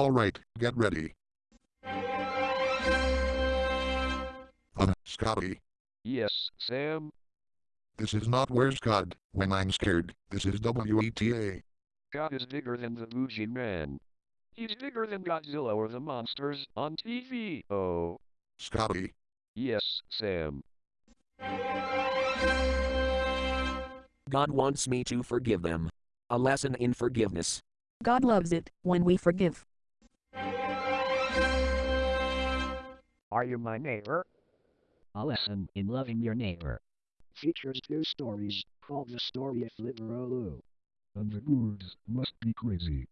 Alright, get ready. Uh, Scotty, Yes, Sam. this is not Where's God, when I'm scared, this is WETA. God is bigger than the Bougie Man. He's bigger than Godzilla or the monsters on TV. Oh. Scotty, Yes, Sam. God wants me to forgive them. A lesson in forgiveness. God loves it when we forgive. Are you my neighbor? A lesson in loving your neighbor. Features two stories, called The Story of Liveraloo. And the birds must be crazy.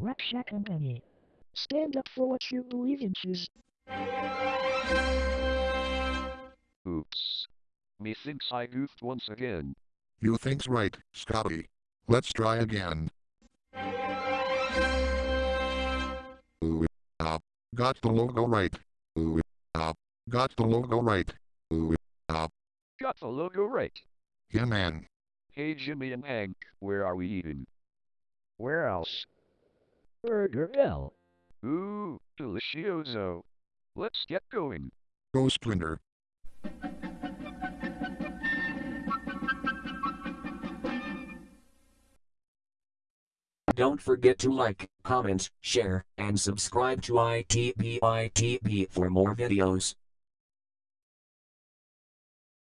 Rack, Shack and Benny. Stand up for what you believe in, choose. Oops. Methinks I goofed once again. you think's right, Scotty. Let's try again. Got the logo right. Ooh, ah, got the logo right. Ooh, ah, Got the logo right. yeah man. Hey Jimmy and Hank, where are we eating? Where else? Burger L. Ooh, delicioso. Let's get going. Go Splinter. Don't forget to like, comment, share, and subscribe to ITBITB for more videos.